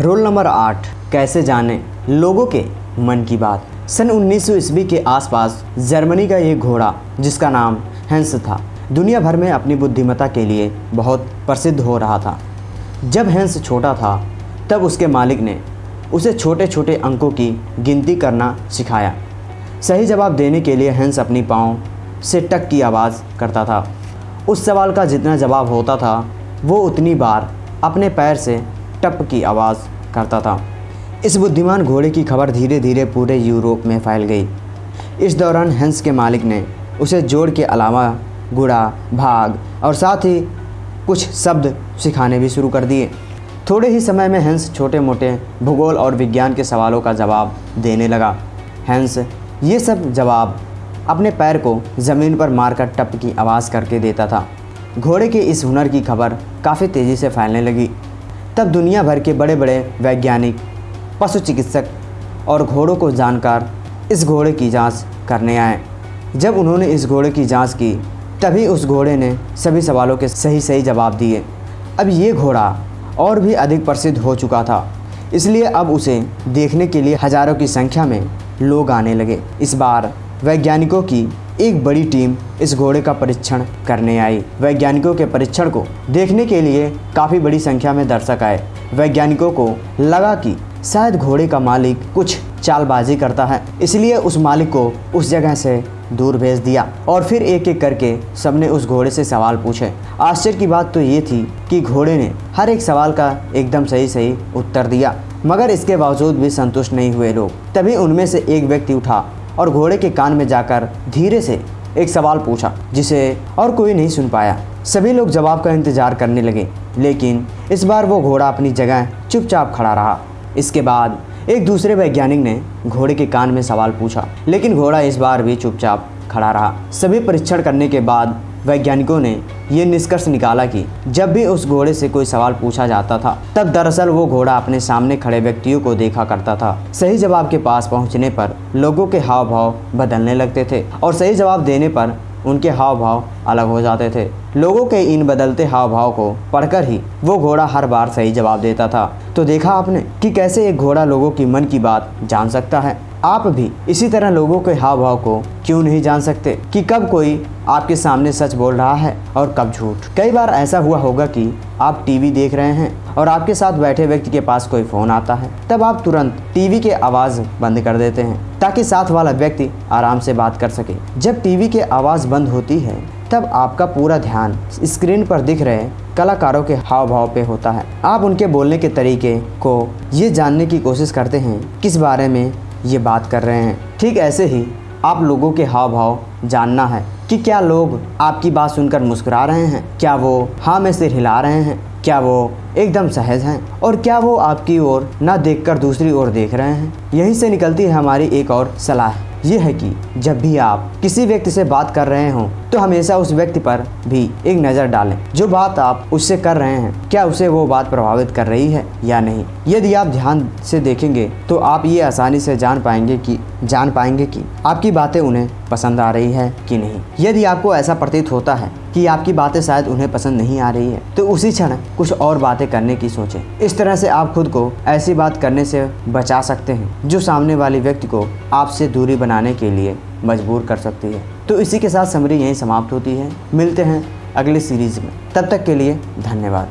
Roll number आठ, कैसे जाने? लोगों के मन की बात। सन 1900 ईस्वी के आसपास जर्मनी का एक घोड़ा, जिसका नाम हैंस था, दुनिया भर में अपनी बुद्धिमत्ता के लिए बहुत प्रसिद्ध हो रहा था। जब हैंस छोटा था, तब उसके मालिक ने उसे छोटे छोटे अंकों की गिनती करना सिखाया। सही जवाब देने के लिए हैंस अपनी पाँव से टक की आवाज़ करता था। उस सवाल का जितना जवाब होता था, वो उतनी बार अपने पैर से टप की आवाज़ करता था। इस बुद्धिमान घोड़े की खबर धीरे धीरे पूरे यूरोप में फैल गई। इस दौरान हंस के मालिक ने उसे जोड़ के अलावा गुड़ा, भाग और साथ ही कुछ शब्द सिखाने भी शुरू कर दिए। थोड़े ही समय में हंस छोटे मोटे भूगोल और विज्ञान के सवालों का जवाब देने लगा। हंस ये सब जवाब अपने पैर को ज़मीन पर मारकर टप की आवाज़ करके देता था। घोड़े के इस हुनर की खबर काफ़ी तेज़ी से फैलने लगी। तब दुनिया भर के बड़े बड़े वैज्ञानिक, पशु चिकित्सक और घोड़ों को जानकार इस घोड़े की जाँच करने आए। जब उन्होंने इस घोड़े की जाँच की, तभी उस घोड़े ने सभी सवालों के सही सही जवाब दिए। अब ये घोड़ा और भी अधिक प्रसिद्ध हो चुका था, इसलिए अब उसे देखने के लिए हज़ारों की संख्या में लोग आने लगे। इस बार वैज्ञानिकों की एक बड़ी टीम इस घोड़े का परीक्षण करने आई। वैज्ञानिकों के परीक्षण को देखने के लिए काफ़ी बड़ी संख्या में दर्शक आए। वैज्ञानिकों को लगा कि शायद घोड़े का मालिक कुछ चालबाजी करता है, इसलिए उस मालिक को उस जगह से दूर भेज दिया और फिर एक एक करके सबने उस घोड़े से सवाल पूछे। आश्चर्य की बात तो ये थी कि घोड़े ने हर एक सवाल का एकदम सही सही उत्तर दिया, मगर इसके बावजूद भी संतुष्ट नहीं हुए लोग। तभी उनमें से एक व्यक्ति उठा और घोड़े के कान में जाकर धीरे से एक सवाल पूछा, जिसे और कोई नहीं सुन पाया। सभी लोग जवाब का इंतज़ार करने लगे, लेकिन इस बार वो घोड़ा अपनी जगह चुपचाप खड़ा रहा। इसके बाद एक दूसरे वैज्ञानिक ने घोड़े के कान में सवाल पूछा, लेकिन घोड़ा इस बार भी चुपचाप खड़ा रहा। सभी परीक्षण करने के बाद वैज्ञानिकों ने ये निष्कर्ष निकाला कि जब भी उस घोड़े से कोई सवाल पूछा जाता था, तब दरअसल वो घोड़ा अपने सामने खड़े व्यक्तियों को देखा करता था। सही जवाब के पास पहुँचने पर लोगों के हाव भाव बदलने लगते थे और सही जवाब देने पर उनके हाव भाव अलग हो जाते थे। लोगों के इन बदलते हाव भाव को पढ़कर ही वो घोड़ा हर बार सही जवाब देता था। तो देखा आपने कि कैसे एक घोड़ा लोगों की मन की बात जान सकता है? आप भी इसी तरह लोगों के हाव भाव को क्यों नहीं जान सकते कि कब कोई आपके सामने सच बोल रहा है और कब झूठ? कई बार ऐसा हुआ होगा कि आप टीवी देख रहे हैं और आपके साथ बैठे व्यक्ति के पास कोई फ़ोन आता है। तब आप तुरंत टीवी के आवाज़ बंद कर देते हैं ताकि साथ वाला व्यक्ति आराम से बात कर सके। जब टीवी के आवाज़ बंद होती है, तब आपका पूरा ध्यान स्क्रीन पर दिख रहे कलाकारों के हाव भाव पे होता है। आप उनके बोलने के तरीके को ये जानने की कोशिश करते हैं किस बारे में ये बात कर रहे हैं। ठीक ऐसे ही आप लोगों के हाव भाव जानना है कि क्या लोग आपकी बात सुनकर मुस्कुरा रहे हैं? क्या वो हाँ में सिर हिला रहे हैं? क्या वो एकदम सहज हैं? और क्या वो आपकी ओर ना देखकर दूसरी ओर देख रहे हैं? यहीं से निकलती है हमारी एक और सलाह। ये है कि जब भी आप किसी व्यक्ति से बात कर रहे हों तो हमेशा उस व्यक्ति पर भी एक नज़र डालें। जो बात आप उससे कर रहे हैं, क्या उसे वो बात प्रभावित कर रही है या नहीं? यदि आप ध्यान से देखेंगे तो आप ये आसानी से जान पाएँगे कि, जान पाएँगे कि आपकी बातें उन्हें पसंद आ रही है कि नहीं। यदि आपको ऐसा प्रतीत होता है कि आपकी बातें शायद उन्हें पसंद नहीं आ रही है। तो उसी क्षण कुछ और बातें करने की सोचें। इस तरह से आप खुद को ऐसी बात करने से बचा सकते हैं, जो सामने वाले व्यक्ति को आपसे दूरी बनाने के लिए मजबूर कर सकती है। तो इसी के साथ समरी यहीं समाप्त होती है। मिलते हैं अगले सीरीज़ में। तब तक के लिए धन्यवाद।